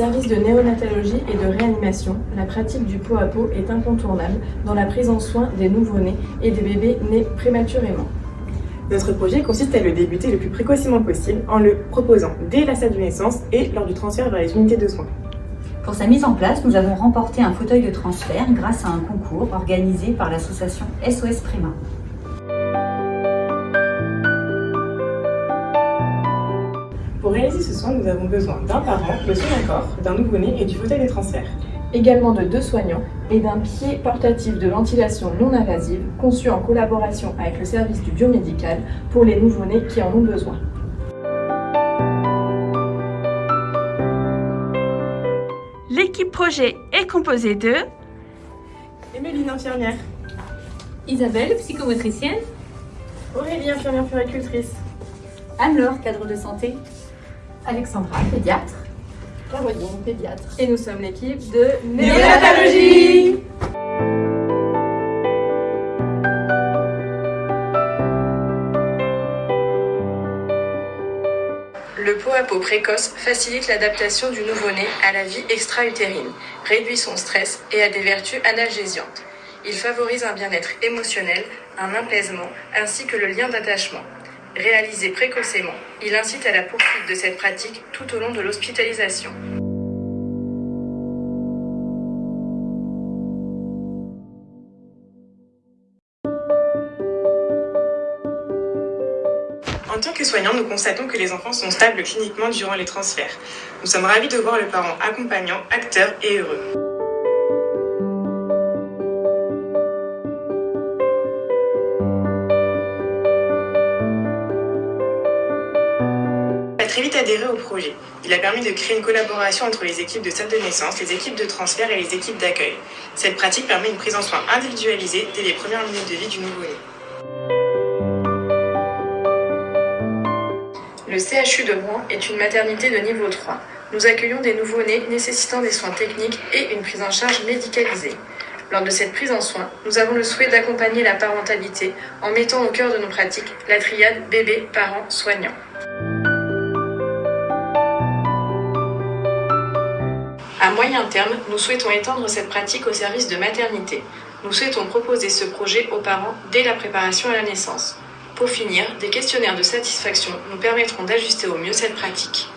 service de néonatologie et de réanimation, la pratique du pot à pot est incontournable dans la prise en soin des nouveau-nés et des bébés nés prématurément. Notre projet consiste à le débuter le plus précocement possible en le proposant dès la salle de naissance et lors du transfert vers les unités de soins. Pour sa mise en place, nous avons remporté un fauteuil de transfert grâce à un concours organisé par l'association SOS Prima. Pour réaliser ce soin, nous avons besoin d'un parent, de son accord, d'un nouveau-né et du fauteuil de transfert. Également de deux soignants et d'un pied portatif de ventilation non invasive conçu en collaboration avec le service du biomédical pour les nouveau-nés qui en ont besoin. L'équipe projet est composée de Émeline, infirmière. Isabelle, psychomotricienne. Aurélie, infirmière puricultrice. Anne-Laure, cadre de santé. Alexandra, pédiatre. Caroline, pédiatre. Et nous sommes l'équipe de Néonatologie Le pot à peau précoce facilite l'adaptation du nouveau-né à la vie extra-utérine, réduit son stress et a des vertus analgésiantes. Il favorise un bien-être émotionnel, un apaisement ainsi que le lien d'attachement. Réalisé précocement, il incite à la poursuite de cette pratique tout au long de l'hospitalisation. En tant que soignants, nous constatons que les enfants sont stables cliniquement durant les transferts. Nous sommes ravis de voir le parent accompagnant, acteur et heureux. Très vite adhéré au projet. Il a permis de créer une collaboration entre les équipes de salle de naissance, les équipes de transfert et les équipes d'accueil. Cette pratique permet une prise en soin individualisée dès les premières minutes de vie du nouveau-né. Le CHU de Rouen est une maternité de niveau 3. Nous accueillons des nouveau-nés nécessitant des soins techniques et une prise en charge médicalisée. Lors de cette prise en soin, nous avons le souhait d'accompagner la parentalité en mettant au cœur de nos pratiques la triade bébé, parent, soignant. À moyen terme, nous souhaitons étendre cette pratique au service de maternité. Nous souhaitons proposer ce projet aux parents dès la préparation à la naissance. Pour finir, des questionnaires de satisfaction nous permettront d'ajuster au mieux cette pratique.